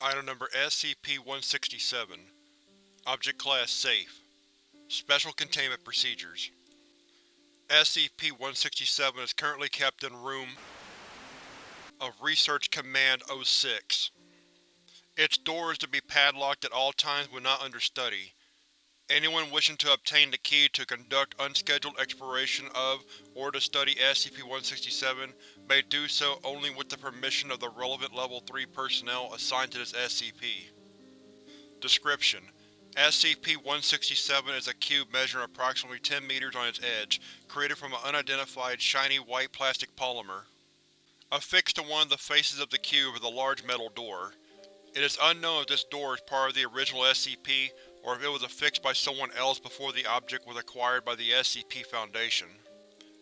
Item Number SCP-167 Object Class Safe Special Containment Procedures SCP-167 is currently kept in Room of Research Command 06. Its door is to be padlocked at all times when not under study. Anyone wishing to obtain the key to conduct unscheduled exploration of or to study SCP-167 may do so only with the permission of the relevant Level 3 personnel assigned to this SCP. Description: SCP-167 is a cube measuring approximately 10 meters on its edge, created from an unidentified shiny white plastic polymer. Affixed to one of the faces of the cube is a large metal door. It is unknown if this door is part of the original SCP or if it was affixed by someone else before the object was acquired by the SCP Foundation.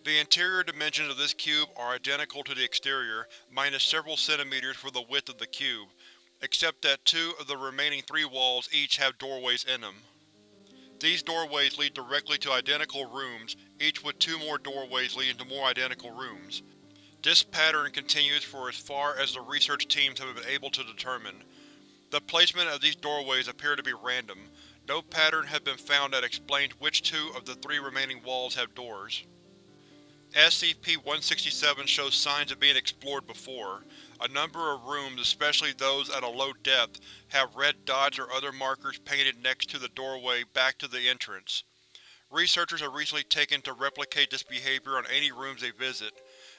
The interior dimensions of this cube are identical to the exterior, minus several centimeters for the width of the cube, except that two of the remaining three walls each have doorways in them. These doorways lead directly to identical rooms, each with two more doorways leading to more identical rooms. This pattern continues for as far as the research teams have been able to determine. The placement of these doorways appear to be random, no pattern has been found that explains which two of the three remaining walls have doors. SCP-167 shows signs of being explored before. A number of rooms, especially those at a low depth, have red dots or other markers painted next to the doorway back to the entrance. Researchers have recently taken to replicate this behavior on any rooms they visit,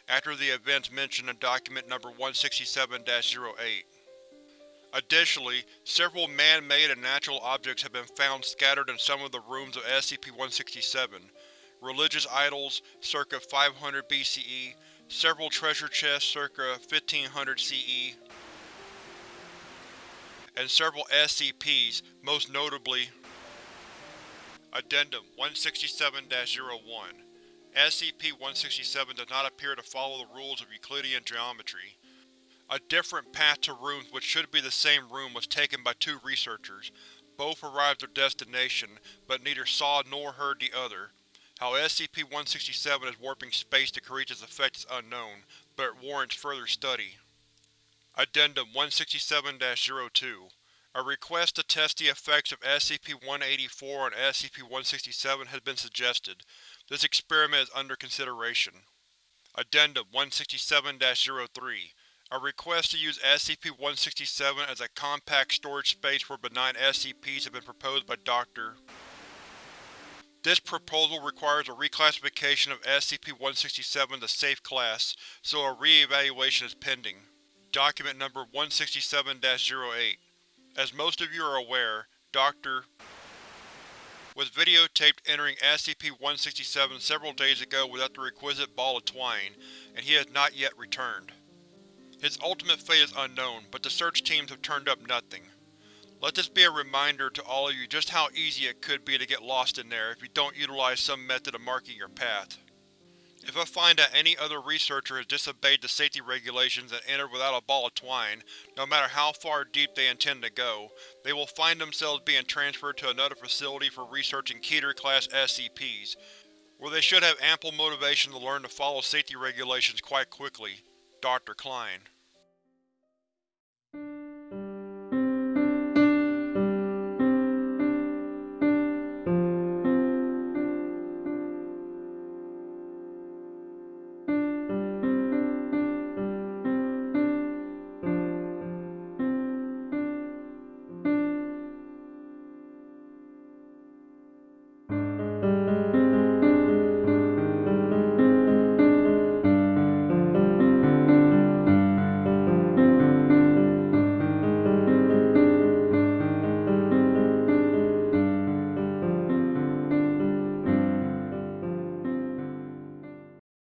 after the events mentioned in Document Number 167-08. Additionally, several man-made and natural objects have been found scattered in some of the rooms of SCP-167. Religious idols, circa 500 BCE, several treasure chests circa 1500 CE, and several SCPs, most notably Addendum 167-01 SCP-167 does not appear to follow the rules of Euclidean geometry. A different path to rooms which should be the same room was taken by two researchers. Both arrived at their destination, but neither saw nor heard the other. How SCP-167 is warping space to create this effect is unknown, but it warrants further study. Addendum 167-02 A request to test the effects of SCP-184 on SCP-167 has been suggested. This experiment is under consideration. Addendum 167-03 a request to use SCP-167 as a compact storage space for benign SCPs has been proposed by Dr. This proposal requires a reclassification of SCP-167 to Safe Class, so a re-evaluation is pending. Document Number 167-08 As most of you are aware, Dr. was videotaped entering SCP-167 several days ago without the requisite ball of twine, and he has not yet returned. His ultimate fate is unknown, but the search teams have turned up nothing. Let this be a reminder to all of you just how easy it could be to get lost in there if you don't utilize some method of marking your path. If I find that any other researcher has disobeyed the safety regulations and entered without a ball of twine, no matter how far deep they intend to go, they will find themselves being transferred to another facility for researching Keter-class SCPs, where they should have ample motivation to learn to follow safety regulations quite quickly. Dr. Klein